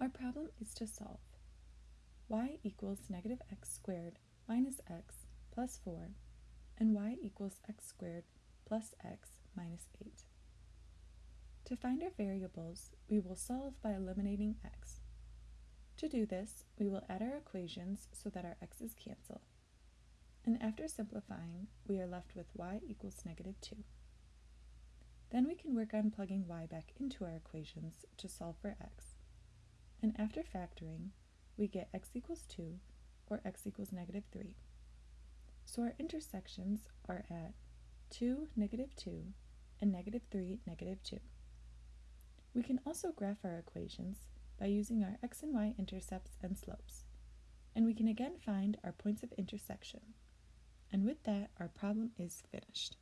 Our problem is to solve y equals negative x squared minus x plus 4 and y equals x squared plus x minus 8. To find our variables, we will solve by eliminating x. To do this, we will add our equations so that our x's cancel. And after simplifying, we are left with y equals negative 2. Then we can work on plugging y back into our equations to solve for x. And after factoring, we get x equals 2 or x equals negative 3. So our intersections are at 2, negative 2, and negative 3, negative 2. We can also graph our equations by using our x and y intercepts and slopes. And we can again find our points of intersection. And with that, our problem is finished.